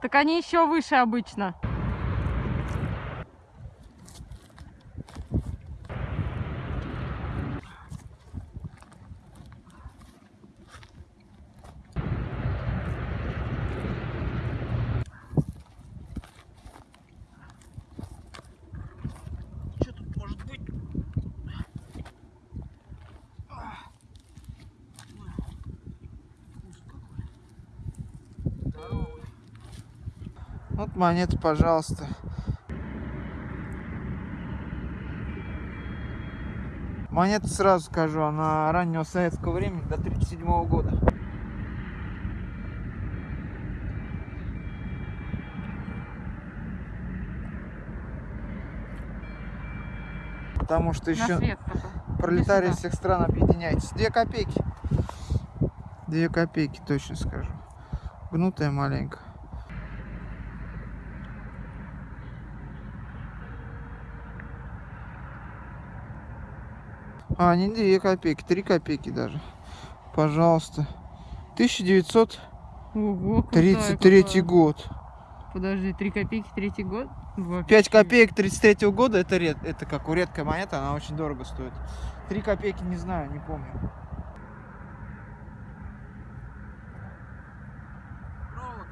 Так они еще выше обычно. Вот монета, пожалуйста. Монета, сразу скажу, она раннего советского времени, до 1937 года. Потому что еще пролетарии всех стран объединяйтесь. Две копейки. Две копейки, точно скажу. Гнутая маленько. А, не 2 копейки, 3 копейки даже. Пожалуйста. 1933 год. Подожди, 3 копейки, третий год? 5 копеек 33 года, это, ред, это как у редкая монета, она очень дорого стоит. 3 копейки, не знаю, не помню. Провод.